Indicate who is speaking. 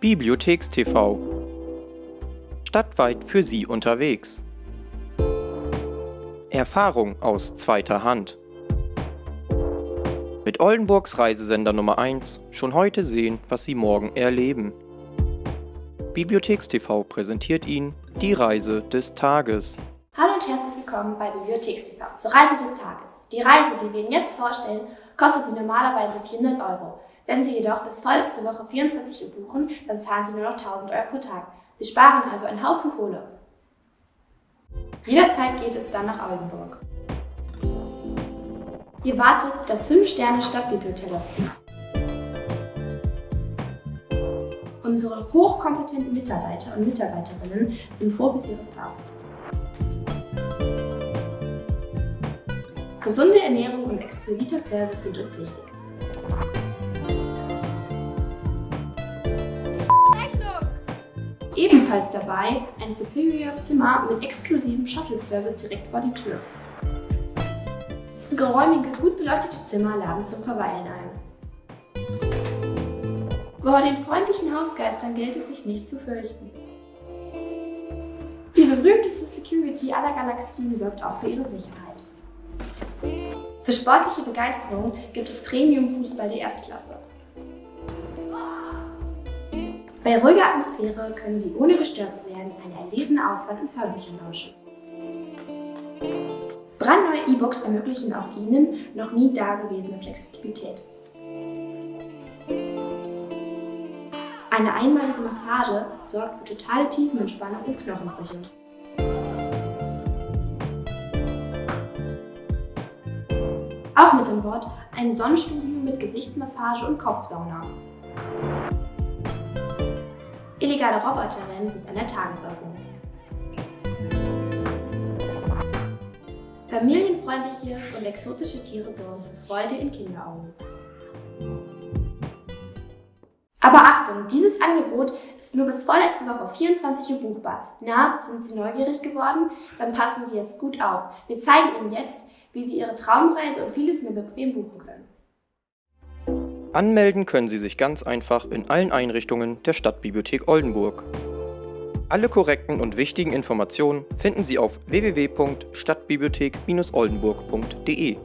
Speaker 1: Bibliothekstv Stadtweit für Sie unterwegs. Erfahrung aus zweiter Hand. Mit Oldenburgs Reisesender Nummer 1 schon heute sehen, was Sie morgen erleben. Bibliothekstv präsentiert Ihnen die Reise des Tages.
Speaker 2: Hallo und herzlich willkommen bei BibliotheksTV zur Reise des Tages. Die Reise, die wir Ihnen jetzt vorstellen, kostet Sie normalerweise 400 Euro. Wenn Sie jedoch bis vorletzte Woche 24 Uhr buchen, dann zahlen Sie nur noch 1000 Euro pro Tag. Sie sparen also einen Haufen Kohle. Jederzeit geht es dann nach Oldenburg. Hier wartet das 5-Sterne-Stadtbibliothek auf Sie. Unsere hochkompetenten Mitarbeiter und Mitarbeiterinnen sind Profis ihres Fachs. Gesunde Ernährung und exquisiter Service sind uns wichtig. Ebenfalls dabei ein Superior Zimmer mit exklusivem Shuttle-Service direkt vor die Tür. Geräumige, gut beleuchtete Zimmer laden zum Verweilen ein. Vor den freundlichen Hausgeistern gilt es sich nicht zu fürchten. Die berühmteste Security aller Galaxien sorgt auch für ihre Sicherheit. Für sportliche Begeisterung gibt es Premium-Fußball der Erstklasse. Bei ruhiger Atmosphäre können Sie ohne gestört zu werden eine erlesene Auswahl an Hörbüchern lauschen. Brandneue E-Books ermöglichen auch Ihnen noch nie dagewesene Flexibilität. Eine einmalige Massage sorgt für totale Tiefenentspannung und Knochenbrüche. Auch mit an Bord ein Sonnenstudio mit Gesichtsmassage und Kopfsauna. Illegale Roboterrennen sind an der Tagesordnung. Familienfreundliche und exotische Tiere sorgen für Freude in Kinderaugen. Aber Achtung, dieses Angebot ist nur bis vorletzte Woche auf 24 Uhr buchbar. Na, sind Sie neugierig geworden? Dann passen Sie jetzt gut auf. Wir zeigen Ihnen jetzt, wie Sie Ihre Traumreise und vieles mehr bequem buchen können.
Speaker 1: Anmelden können Sie sich ganz einfach in allen Einrichtungen der Stadtbibliothek Oldenburg. Alle korrekten und wichtigen Informationen finden Sie auf www.stadtbibliothek-oldenburg.de.